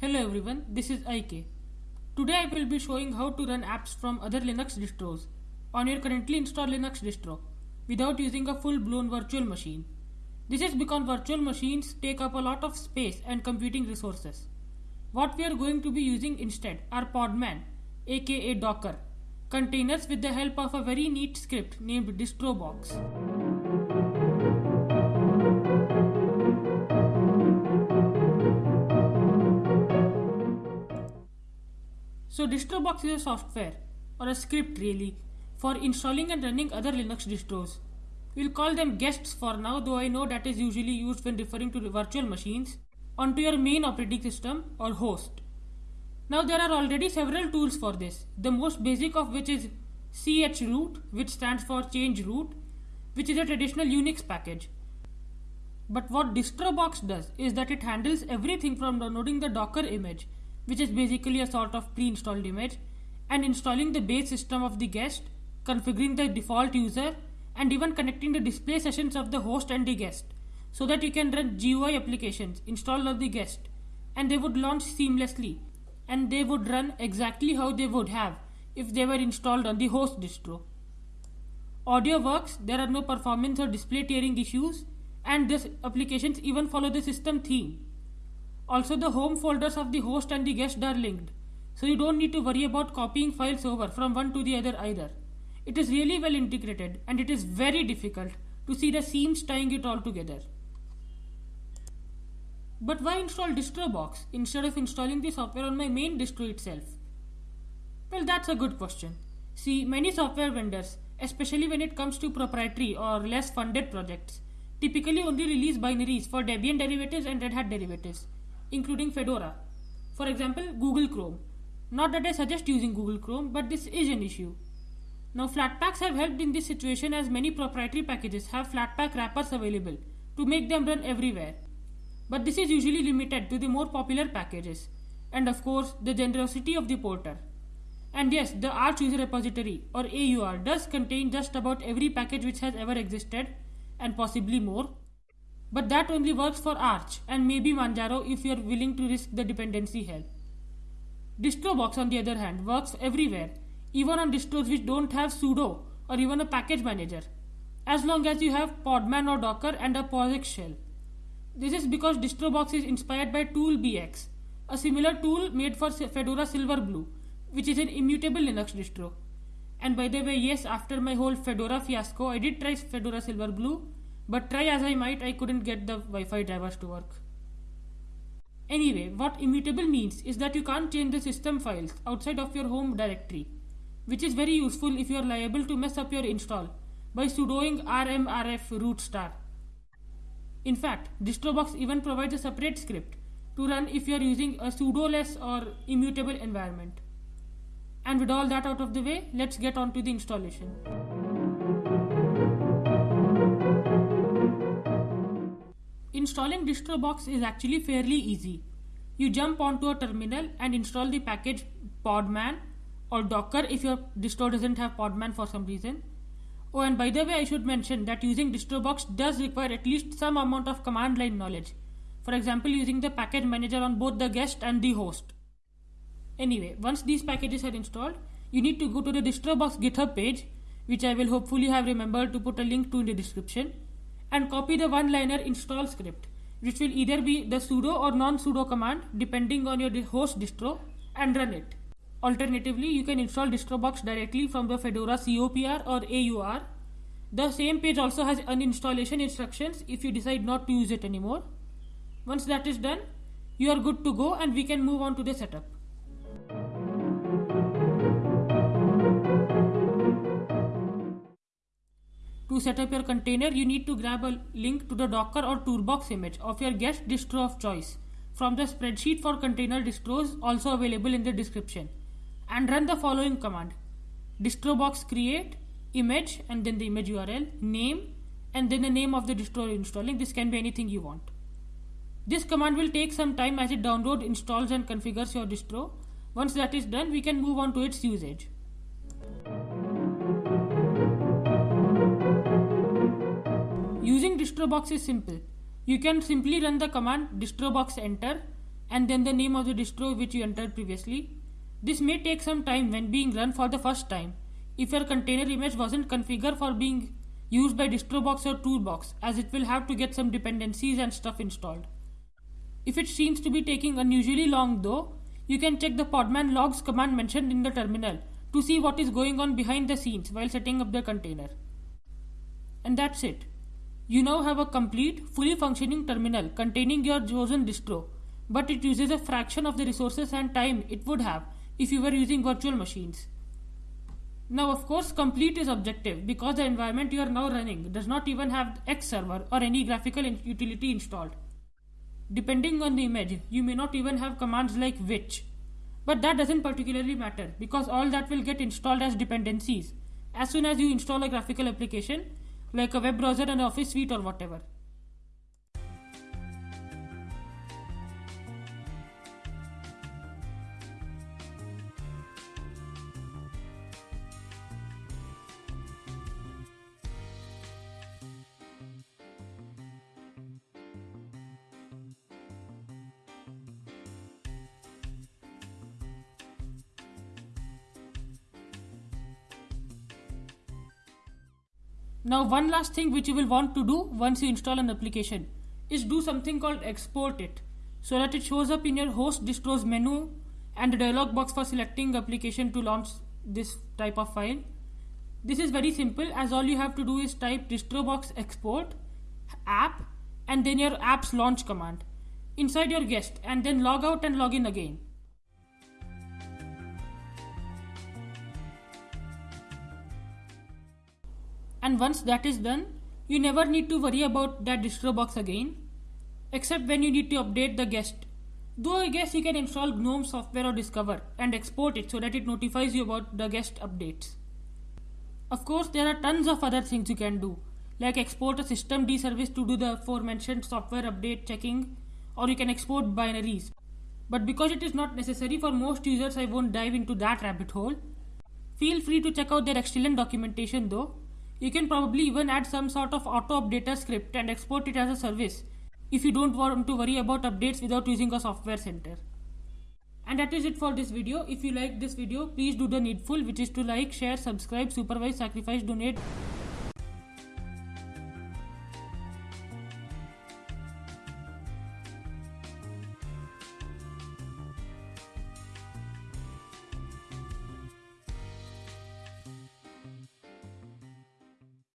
Hello everyone, this is IK. Today I will be showing how to run apps from other Linux distros on your currently installed Linux distro without using a full-blown virtual machine. This is because virtual machines take up a lot of space and computing resources. What we are going to be using instead are Podman aka Docker containers with the help of a very neat script named distrobox. So DistroBox is a software or a script really for installing and running other Linux distros. We'll call them guests for now though I know that is usually used when referring to virtual machines onto your main operating system or host. Now there are already several tools for this, the most basic of which is chroot which stands for change root which is a traditional Unix package. But what DistroBox does is that it handles everything from downloading the Docker image which is basically a sort of pre-installed image and installing the base system of the guest, configuring the default user and even connecting the display sessions of the host and the guest so that you can run GUI applications installed on the guest and they would launch seamlessly and they would run exactly how they would have if they were installed on the host distro. Audio works, there are no performance or display tearing issues and these applications even follow the system theme also the home folders of the host and the guest are linked, so you don't need to worry about copying files over from one to the other either. It is really well integrated and it is very difficult to see the seams tying it all together. But why install DistroBox instead of installing the software on my main distro itself? Well, that's a good question. See, many software vendors, especially when it comes to proprietary or less funded projects, typically only release binaries for Debian derivatives and Red Hat derivatives including Fedora. For example, Google Chrome. Not that I suggest using Google Chrome, but this is an issue. Now, Flatpaks have helped in this situation as many proprietary packages have Flatpak wrappers available to make them run everywhere. But this is usually limited to the more popular packages, and of course, the generosity of the porter. And yes, the Arch User Repository or AUR does contain just about every package which has ever existed, and possibly more. But that only works for Arch and maybe Manjaro if you are willing to risk the dependency hell. DistroBox on the other hand works everywhere, even on distros which don't have sudo or even a package manager, as long as you have Podman or Docker and a POSIX shell. This is because DistroBox is inspired by ToolBX, a similar tool made for Fedora Silverblue, which is an immutable Linux distro. And by the way, yes, after my whole Fedora fiasco, I did try Fedora Silverblue but try as I might, I couldn't get the Wi-Fi drivers to work. Anyway, what immutable means is that you can't change the system files outside of your home directory, which is very useful if you are liable to mess up your install by sudoing rmrf root star. In fact, DistroBox even provides a separate script to run if you are using a sudoless or immutable environment. And with all that out of the way, let's get on to the installation. Installing DistroBox is actually fairly easy. You jump onto a terminal and install the package Podman or Docker if your distro doesn't have Podman for some reason. Oh, and by the way, I should mention that using DistroBox does require at least some amount of command line knowledge. For example, using the package manager on both the guest and the host. Anyway, once these packages are installed, you need to go to the DistroBox GitHub page, which I will hopefully have remembered to put a link to in the description and copy the one-liner install script which will either be the sudo or non-sudo command depending on your host distro and run it. Alternatively, you can install DistroBox directly from the Fedora COPR or AUR. The same page also has uninstallation instructions if you decide not to use it anymore. Once that is done, you are good to go and we can move on to the setup. To set up your container, you need to grab a link to the Docker or Toolbox image of your guest distro of choice. From the spreadsheet for container distros also available in the description. And run the following command. Distrobox create image and then the image URL name and then the name of the distro you're installing. This can be anything you want. This command will take some time as it downloads installs and configures your distro. Once that is done we can move on to its usage Using DistroBox is simple. You can simply run the command distrobox enter and then the name of the distro which you entered previously. This may take some time when being run for the first time if your container image wasn't configured for being used by DistroBox or Toolbox as it will have to get some dependencies and stuff installed. If it seems to be taking unusually long though, you can check the podman logs command mentioned in the terminal to see what is going on behind the scenes while setting up the container. And that's it. You now have a complete, fully functioning terminal containing your chosen distro, but it uses a fraction of the resources and time it would have if you were using virtual machines. Now, of course, complete is objective because the environment you are now running does not even have X server or any graphical utility installed. Depending on the image, you may not even have commands like which. But that doesn't particularly matter because all that will get installed as dependencies as soon as you install a graphical application like a web browser and office suite or whatever. Now one last thing which you will want to do once you install an application is do something called export it so that it shows up in your host distros menu and a dialog box for selecting application to launch this type of file. This is very simple as all you have to do is type distrobox export app and then your app's launch command inside your guest and then log out and log in again. And once that is done you never need to worry about that distro box again except when you need to update the guest. Though i guess you can install gnome software or discover and export it so that it notifies you about the guest updates. Of course there are tons of other things you can do like export a systemd service to do the aforementioned software update checking or you can export binaries. But because it is not necessary for most users i won't dive into that rabbit hole. Feel free to check out their excellent documentation though you can probably even add some sort of auto updater script and export it as a service if you don't want to worry about updates without using a software center. And that is it for this video. If you like this video, please do the needful which is to like, share, subscribe, supervise, sacrifice, donate